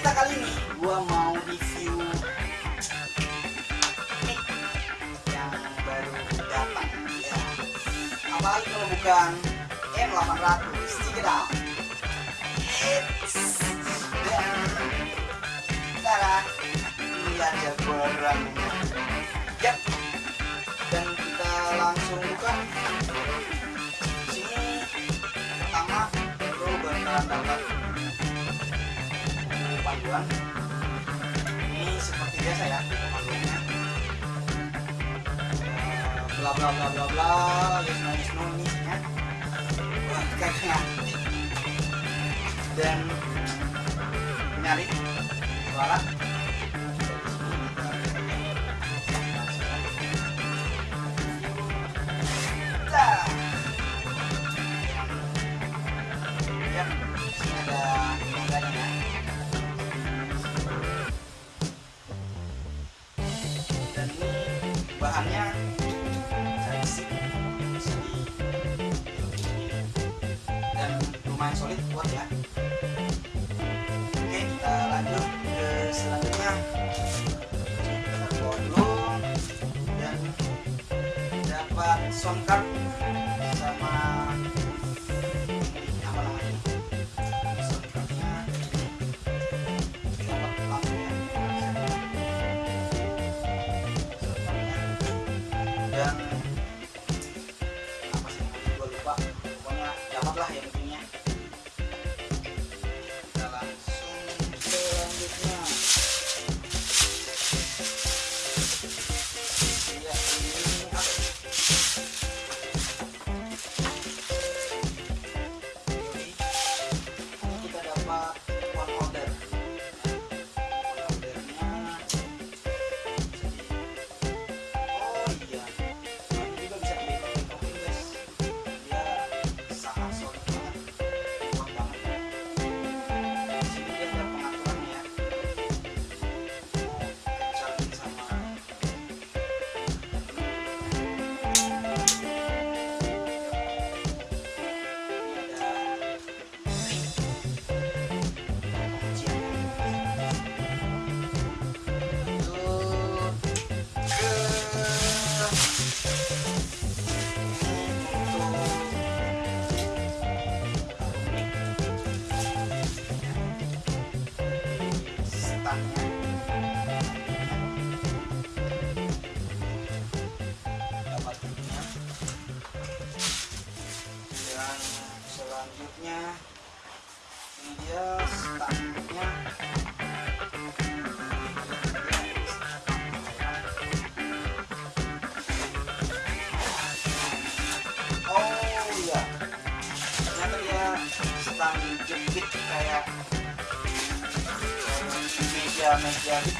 cerita kali ini. Gua mau review mic yang baru datang ya. Apalagi kalau bukan M800 check it out It's cara ini ada barangnya panduan ini seperti biasa ya panduannya Eh, bla bla bla bla bla yes no yes no ini kayaknya. Dan nyari suara bahannya dari sini, dan lumayan solid kuat ya. Oke, kita lanjut ke selanjutnya. Kita dulu dan dapat sound card standnya oh iya. Jepit kayak meja meja gitu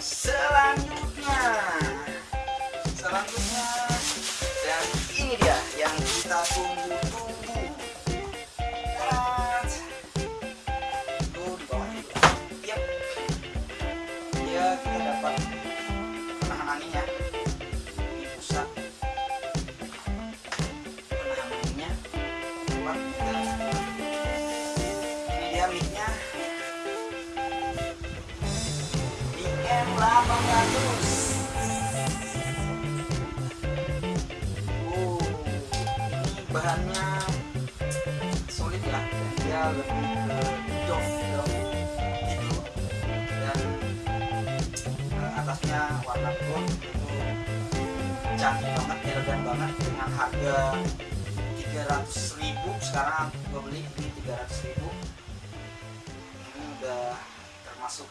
selanjutnya. Selanjutnya. Dan ini dia yang kita tunggu-tunggu. Yap. ya kita dapat penahan anginnya di pusat. Penahan anginnya dapat dan IM 800 Oh, bahannya solid ya. Dia lebih ke doff gitu. Dan eh, atasnya warna gold itu canggih banget elegan banget dengan harga 300.000 sekarang gue beli ini 300.000 ini udah termasuk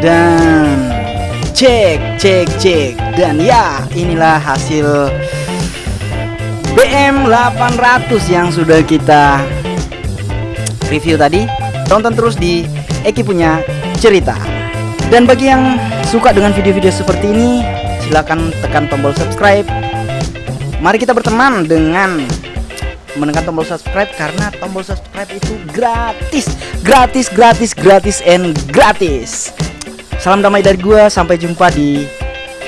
dan cek cek cek. Dan ya inilah hasil BM 800 yang sudah kita review tadi. Tonton terus di Eki punya cerita. Dan bagi yang suka dengan video-video seperti ini silahkan tekan tombol subscribe. Mari kita berteman dengan menekan tombol subscribe karena tombol subscribe itu gratis. Gratis gratis gratis and gratis Salam damai dari gua, sampai jumpa di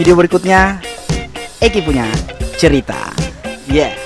video berikutnya. Eki punya cerita. Yeah.